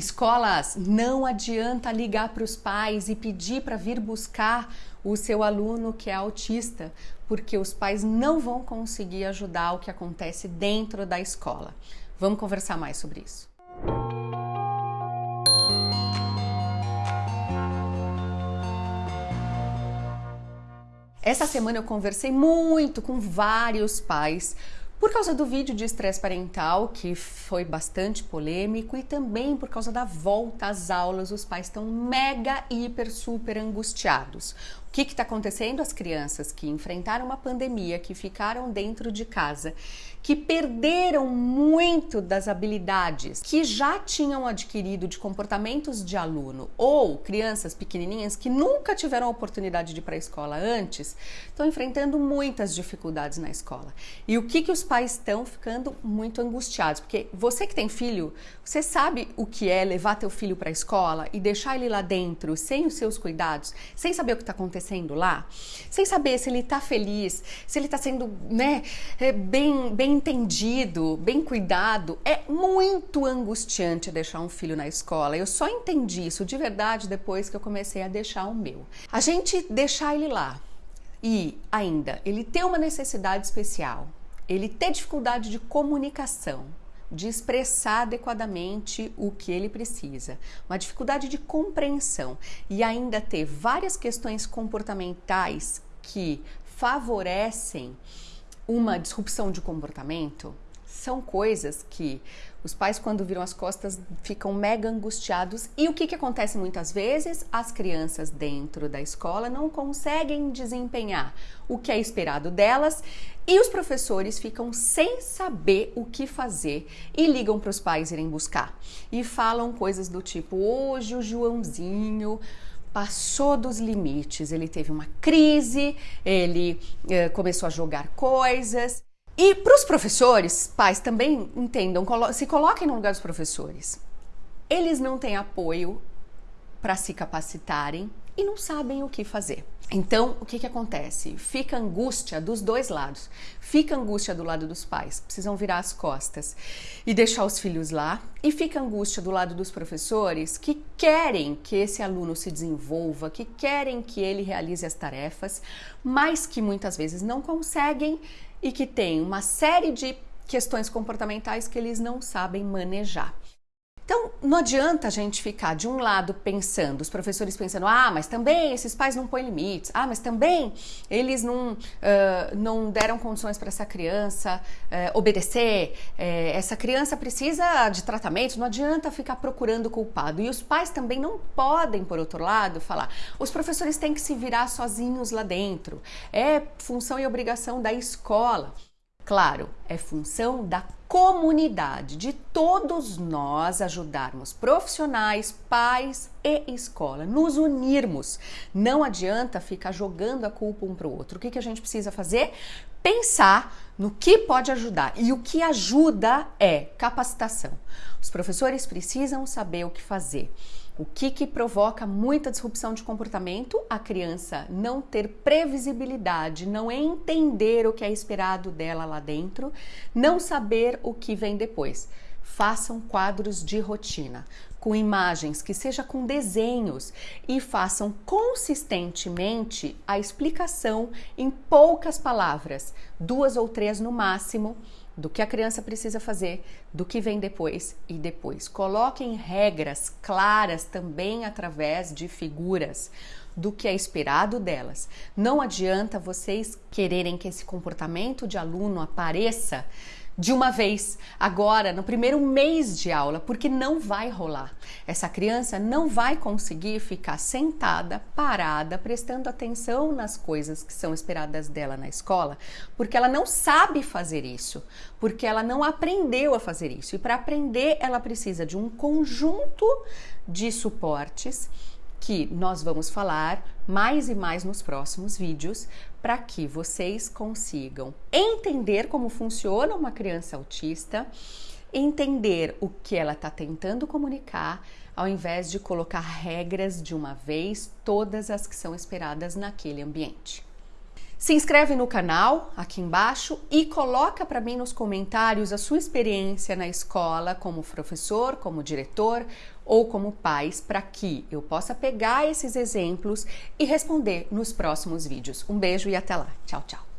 Escolas, não adianta ligar para os pais e pedir para vir buscar o seu aluno que é autista, porque os pais não vão conseguir ajudar o que acontece dentro da escola. Vamos conversar mais sobre isso. Essa semana eu conversei muito com vários pais por causa do vídeo de estresse parental, que foi bastante polêmico, e também por causa da volta às aulas, os pais estão mega, hiper, super angustiados. O que está acontecendo? As crianças que enfrentaram uma pandemia, que ficaram dentro de casa, que perderam muito das habilidades que já tinham adquirido de comportamentos de aluno, ou crianças pequenininhas que nunca tiveram a oportunidade de ir para a escola antes, estão enfrentando muitas dificuldades na escola. E o que, que os pais estão ficando muito angustiados? Porque você que tem filho, você sabe o que é levar teu filho para a escola e deixar ele lá dentro sem os seus cuidados, sem saber o que está acontecendo lá, sem saber se ele está feliz, se ele está sendo né, é, bem, bem entendido, bem cuidado. É muito angustiante deixar um filho na escola. Eu só entendi isso de verdade depois que eu comecei a deixar o meu. A gente deixar ele lá e ainda ele ter uma necessidade especial, ele ter dificuldade de comunicação, de expressar adequadamente o que ele precisa, uma dificuldade de compreensão e ainda ter várias questões comportamentais que favorecem uma disrupção de comportamento, são coisas que os pais, quando viram as costas, ficam mega angustiados. E o que, que acontece muitas vezes? As crianças dentro da escola não conseguem desempenhar o que é esperado delas e os professores ficam sem saber o que fazer e ligam para os pais irem buscar. E falam coisas do tipo: hoje o Joãozinho passou dos limites, ele teve uma crise, ele eh, começou a jogar coisas. E para os professores, pais também entendam, se coloquem no lugar dos professores. Eles não têm apoio para se capacitarem e não sabem o que fazer. Então, o que, que acontece? Fica angústia dos dois lados. Fica angústia do lado dos pais, precisam virar as costas e deixar os filhos lá. E fica angústia do lado dos professores que querem que esse aluno se desenvolva, que querem que ele realize as tarefas, mas que muitas vezes não conseguem e que tem uma série de questões comportamentais que eles não sabem manejar. Então, não adianta a gente ficar de um lado pensando, os professores pensando, ah, mas também esses pais não põem limites, ah, mas também eles não, uh, não deram condições para essa criança uh, obedecer, uh, essa criança precisa de tratamento, não adianta ficar procurando culpado. E os pais também não podem, por outro lado, falar, os professores têm que se virar sozinhos lá dentro, é função e obrigação da escola. Claro, é função da comunidade, de todos nós ajudarmos profissionais, pais e escola, nos unirmos. Não adianta ficar jogando a culpa um para o outro. O que, que a gente precisa fazer? Pensar no que pode ajudar. E o que ajuda é capacitação. Os professores precisam saber o que fazer. O que, que provoca muita disrupção de comportamento? A criança não ter previsibilidade, não entender o que é esperado dela lá dentro, não saber o que vem depois. Façam quadros de rotina com imagens, que seja com desenhos e façam consistentemente a explicação em poucas palavras, duas ou três no máximo, do que a criança precisa fazer, do que vem depois e depois. Coloquem regras claras também através de figuras do que é esperado delas. Não adianta vocês quererem que esse comportamento de aluno apareça de uma vez, agora, no primeiro mês de aula, porque não vai rolar. Essa criança não vai conseguir ficar sentada, parada, prestando atenção nas coisas que são esperadas dela na escola, porque ela não sabe fazer isso, porque ela não aprendeu a fazer isso. E para aprender, ela precisa de um conjunto de suportes que nós vamos falar mais e mais nos próximos vídeos para que vocês consigam entender como funciona uma criança autista, entender o que ela está tentando comunicar, ao invés de colocar regras de uma vez, todas as que são esperadas naquele ambiente. Se inscreve no canal aqui embaixo e coloca para mim nos comentários a sua experiência na escola como professor, como diretor ou como pais para que eu possa pegar esses exemplos e responder nos próximos vídeos. Um beijo e até lá. Tchau, tchau.